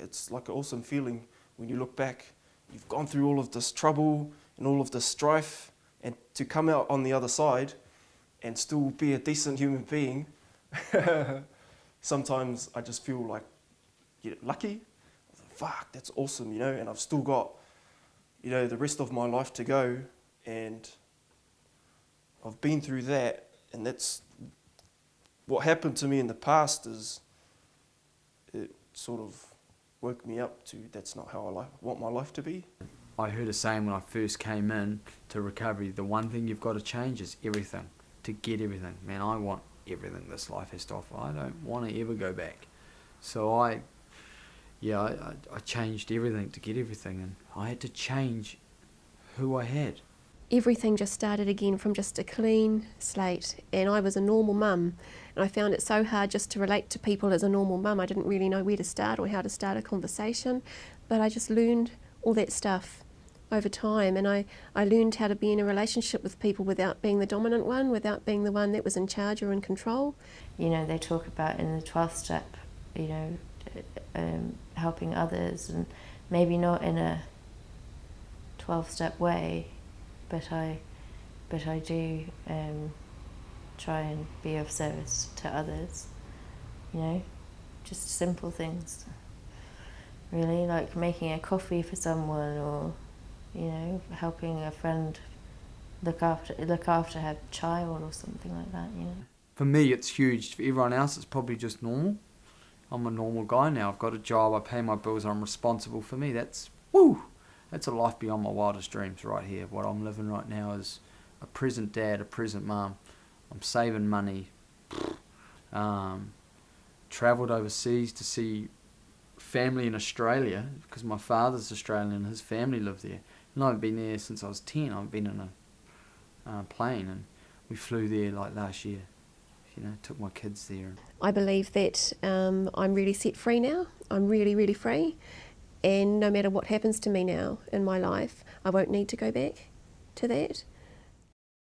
it's like an awesome feeling when you look back. You've gone through all of this trouble and all of this strife, and to come out on the other side and still be a decent human being, sometimes I just feel like you know, lucky. Fuck, that's awesome, you know, and I've still got, you know, the rest of my life to go, and I've been through that, and that's what happened to me in the past is it sort of woke me up to that's not how I want my life to be. I heard a saying when I first came in to recovery, the one thing you've got to change is everything, to get everything. Man, I want everything this life has to offer. I don't want to ever go back. So I, yeah, I, I changed everything to get everything and I had to change who I had everything just started again from just a clean slate and I was a normal mum and I found it so hard just to relate to people as a normal mum. I didn't really know where to start or how to start a conversation but I just learned all that stuff over time and I, I learned how to be in a relationship with people without being the dominant one, without being the one that was in charge or in control. You know, they talk about in the 12th step, you know, um, helping others and maybe not in a 12 step way but I, but I do um, try and be of service to others. You know, just simple things. Really, like making a coffee for someone, or you know, helping a friend look after look after her child or something like that. You know. For me, it's huge. For everyone else, it's probably just normal. I'm a normal guy now. I've got a job. I pay my bills. I'm responsible for me. That's woo that's a life beyond my wildest dreams right here. What I'm living right now is a present dad, a present mum. I'm saving money. Um, travelled overseas to see family in Australia because my father's Australian and his family live there. And I've been there since I was 10. I've been in a uh, plane and we flew there like last year. You know, took my kids there. I believe that um, I'm really set free now. I'm really, really free. And no matter what happens to me now in my life, I won't need to go back to that.